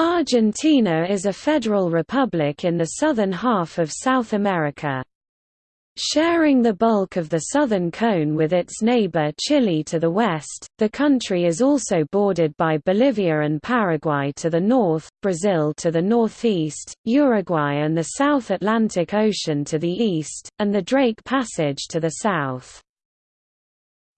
Argentina is a federal republic in the southern half of South America. Sharing the bulk of the southern cone with its neighbor Chile to the west, the country is also bordered by Bolivia and Paraguay to the north, Brazil to the northeast, Uruguay and the South Atlantic Ocean to the east, and the Drake Passage to the south.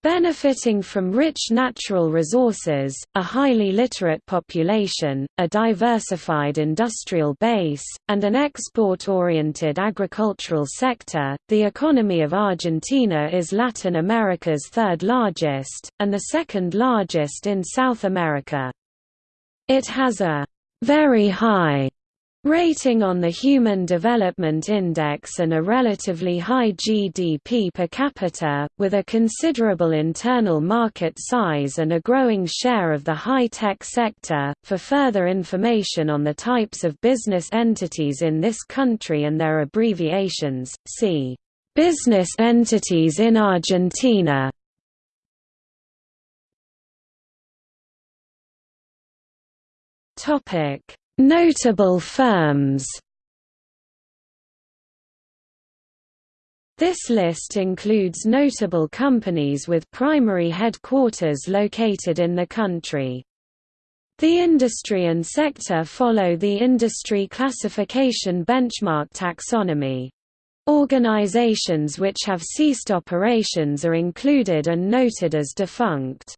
Benefiting from rich natural resources, a highly literate population, a diversified industrial base, and an export-oriented agricultural sector, the economy of Argentina is Latin America's third largest, and the second largest in South America. It has a very high Rating on the Human Development Index and a relatively high GDP per capita, with a considerable internal market size and a growing share of the high-tech sector. For further information on the types of business entities in this country and their abbreviations, see Business entities in Argentina. Topic Notable firms This list includes notable companies with primary headquarters located in the country. The industry and sector follow the industry classification benchmark taxonomy. Organizations which have ceased operations are included and noted as defunct.